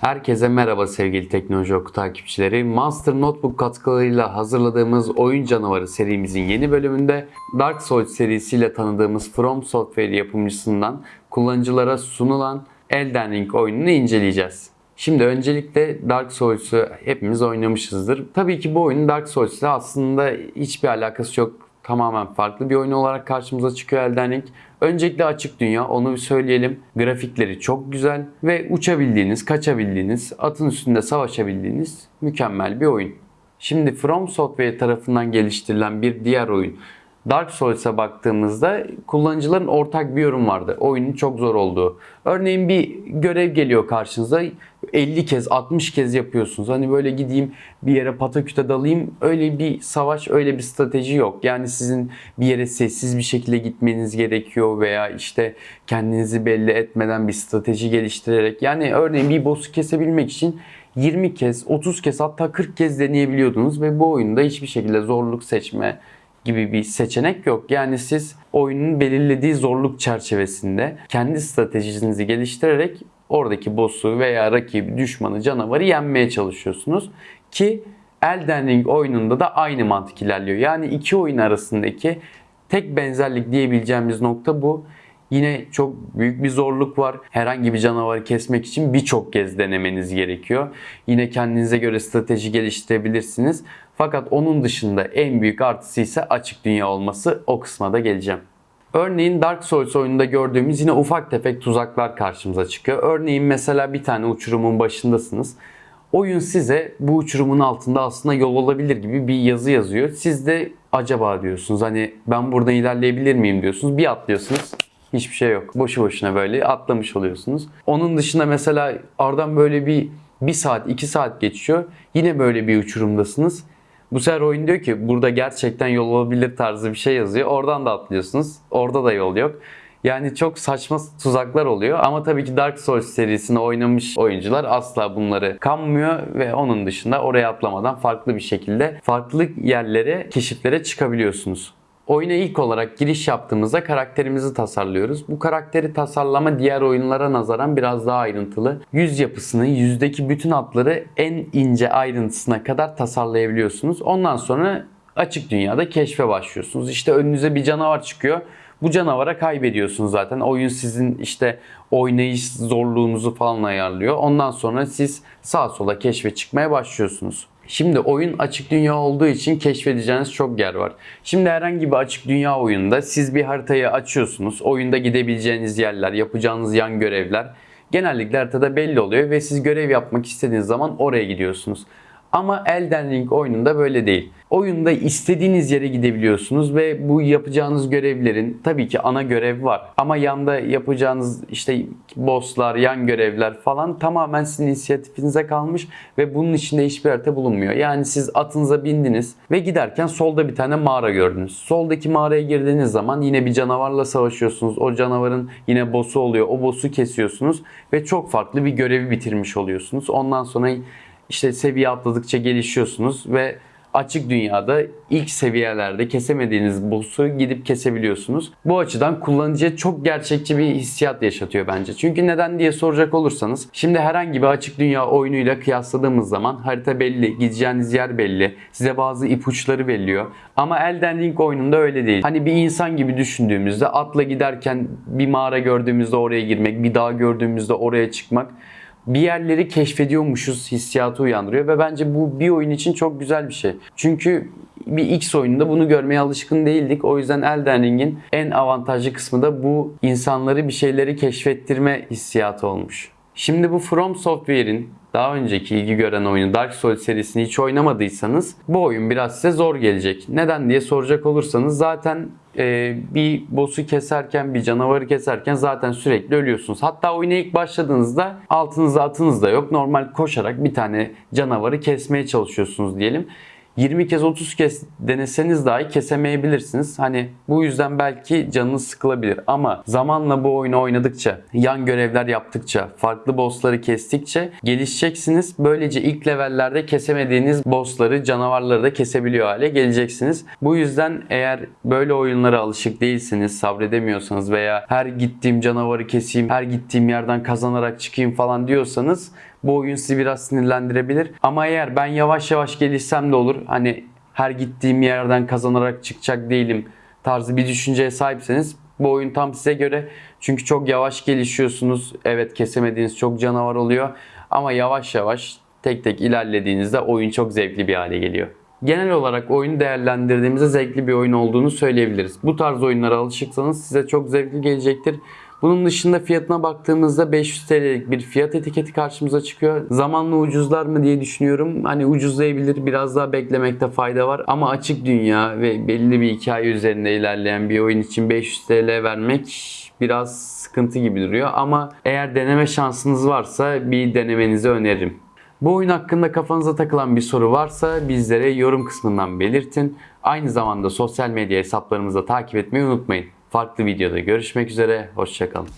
Herkese merhaba sevgili Teknoloji Oku takipçileri. Master Notebook katkılarıyla hazırladığımız Oyun Canavarı serimizin yeni bölümünde Dark Souls serisiyle tanıdığımız From Software yapımcısından kullanıcılara sunulan Elden Ring oyununu inceleyeceğiz. Şimdi öncelikle Dark Souls'u hepimiz oynamışızdır. Tabii ki bu oyunun Dark Souls'la aslında hiçbir alakası yok tamamen farklı bir oyun olarak karşımıza çıkıyor Elden Ring. Öncelikle açık dünya onu bir söyleyelim. Grafikleri çok güzel ve uçabildiğiniz, kaçabildiğiniz, atın üstünde savaşabildiğiniz mükemmel bir oyun. Şimdi From Software tarafından geliştirilen bir diğer oyun Dark Souls'a baktığımızda kullanıcıların ortak bir yorum vardı. Oyunun çok zor olduğu. Örneğin bir görev geliyor karşınıza 50 kez 60 kez yapıyorsunuz. Hani böyle gideyim bir yere pataküte dalayım öyle bir savaş öyle bir strateji yok. Yani sizin bir yere sessiz bir şekilde gitmeniz gerekiyor veya işte kendinizi belli etmeden bir strateji geliştirerek yani örneğin bir boss'u kesebilmek için 20 kez, 30 kez hatta 40 kez deneyebiliyordunuz ve bu oyunda hiçbir şekilde zorluk seçme gibi bir seçenek yok. Yani siz oyunun belirlediği zorluk çerçevesinde kendi stratejinizi geliştirerek oradaki boss'u veya rakibi, düşmanı, canavarı yenmeye çalışıyorsunuz. Ki Elden Ring oyununda da aynı mantık ilerliyor. Yani iki oyun arasındaki tek benzerlik diyebileceğimiz nokta bu. Yine çok büyük bir zorluk var. Herhangi bir canavarı kesmek için birçok kez denemeniz gerekiyor. Yine kendinize göre strateji geliştirebilirsiniz. Fakat onun dışında en büyük artısı ise açık dünya olması. O kısma da geleceğim. Örneğin Dark Souls oyununda gördüğümüz yine ufak tefek tuzaklar karşımıza çıkıyor. Örneğin mesela bir tane uçurumun başındasınız. Oyun size bu uçurumun altında aslında yol olabilir gibi bir yazı yazıyor. Siz de acaba diyorsunuz hani ben burada ilerleyebilir miyim diyorsunuz. Bir atlıyorsunuz. Hiçbir şey yok. Boşu boşuna böyle atlamış oluyorsunuz. Onun dışında mesela aradan böyle bir bir saat, iki saat geçiyor. Yine böyle bir uçurumdasınız. Bu sefer oyun diyor ki burada gerçekten yol olabilir tarzı bir şey yazıyor. Oradan da atlıyorsunuz. Orada da yol yok. Yani çok saçma tuzaklar oluyor ama tabii ki Dark Souls serisini oynamış oyuncular asla bunları kanmıyor ve onun dışında oraya atlamadan farklı bir şekilde farklı yerlere, keşiflere çıkabiliyorsunuz. Oyuna ilk olarak giriş yaptığımızda karakterimizi tasarlıyoruz. Bu karakteri tasarlama diğer oyunlara nazaran biraz daha ayrıntılı. Yüz yapısını, yüzdeki bütün hatları en ince ayrıntısına kadar tasarlayabiliyorsunuz. Ondan sonra açık dünyada keşfe başlıyorsunuz. İşte önünüze bir canavar çıkıyor. Bu canavara kaybediyorsunuz zaten. Oyun sizin işte oynayış zorluğunuzu falan ayarlıyor. Ondan sonra siz sağa sola keşfe çıkmaya başlıyorsunuz. Şimdi oyun açık dünya olduğu için keşfedeceğiniz çok yer var. Şimdi herhangi bir açık dünya oyunda siz bir haritayı açıyorsunuz. Oyunda gidebileceğiniz yerler, yapacağınız yan görevler genellikle haritada belli oluyor ve siz görev yapmak istediğiniz zaman oraya gidiyorsunuz. Ama Elden Ring oyununda böyle değil. Oyunda istediğiniz yere gidebiliyorsunuz ve bu yapacağınız görevlerin tabii ki ana görev var. Ama yanda yapacağınız işte bosslar, yan görevler falan tamamen sizin inisiyatifinize kalmış ve bunun içinde hiçbir harita bulunmuyor. Yani siz atınıza bindiniz ve giderken solda bir tane mağara gördünüz. Soldaki mağaraya girdiğiniz zaman yine bir canavarla savaşıyorsunuz. O canavarın yine boss'u oluyor. O boss'u kesiyorsunuz ve çok farklı bir görevi bitirmiş oluyorsunuz. Ondan sonra işte seviye atladıkça gelişiyorsunuz ve açık dünyada ilk seviyelerde kesemediğiniz boss'u gidip kesebiliyorsunuz. Bu açıdan kullanıcıya çok gerçekçi bir hissiyat yaşatıyor bence. Çünkü neden diye soracak olursanız şimdi herhangi bir açık dünya oyunuyla kıyasladığımız zaman harita belli, gideceğiniz yer belli, size bazı ipuçları belliyor. Ama Elden Ring oyununda öyle değil. Hani bir insan gibi düşündüğümüzde atla giderken bir mağara gördüğümüzde oraya girmek, bir dağ gördüğümüzde oraya çıkmak bir yerleri keşfediyormuşuz hissiyatı uyandırıyor ve bence bu bir oyun için çok güzel bir şey. Çünkü bir X oyununda bunu görmeye alışkın değildik. O yüzden Elden Ring'in en avantajlı kısmı da bu insanları bir şeyleri keşfettirme hissiyatı olmuş. Şimdi bu From Software'in daha önceki ilgi gören oyunu Dark Souls serisini hiç oynamadıysanız bu oyun biraz size zor gelecek. Neden diye soracak olursanız zaten e, bir boss'u keserken bir canavarı keserken zaten sürekli ölüyorsunuz. Hatta oyuna ilk başladığınızda altınızda atınız da yok. Normal koşarak bir tane canavarı kesmeye çalışıyorsunuz diyelim. 20 kez 30 kez deneseniz dahi kesemeyebilirsiniz. Hani bu yüzden belki canınız sıkılabilir ama zamanla bu oyunu oynadıkça, yan görevler yaptıkça, farklı bossları kestikçe gelişeceksiniz. Böylece ilk levellerde kesemediğiniz bossları, canavarları da kesebiliyor hale geleceksiniz. Bu yüzden eğer böyle oyunlara alışık değilsiniz, sabredemiyorsanız veya her gittiğim canavarı keseyim, her gittiğim yerden kazanarak çıkayım falan diyorsanız bu oyun sizi biraz sinirlendirebilir. Ama eğer ben yavaş yavaş gelişsem de olur. Hani her gittiğim yerden kazanarak çıkacak değilim tarzı bir düşünceye sahipseniz bu oyun tam size göre. Çünkü çok yavaş gelişiyorsunuz. Evet kesemediğiniz çok canavar oluyor. Ama yavaş yavaş tek tek ilerlediğinizde oyun çok zevkli bir hale geliyor. Genel olarak oyunu değerlendirdiğimizde zevkli bir oyun olduğunu söyleyebiliriz. Bu tarz oyunlara alışıksanız size çok zevkli gelecektir. Bunun dışında fiyatına baktığımızda 500 TL'lik bir fiyat etiketi karşımıza çıkıyor. Zamanla ucuzlar mı diye düşünüyorum. Hani ucuzlayabilir, biraz daha beklemekte fayda var. Ama açık dünya ve belli bir hikaye üzerinde ilerleyen bir oyun için 500 TL vermek biraz sıkıntı gibi duruyor. Ama eğer deneme şansınız varsa bir denemenizi öneririm. Bu oyun hakkında kafanıza takılan bir soru varsa bizlere yorum kısmından belirtin. Aynı zamanda sosyal medya hesaplarımızı takip etmeyi unutmayın. Farklı videoda görüşmek üzere, hoşçakalın.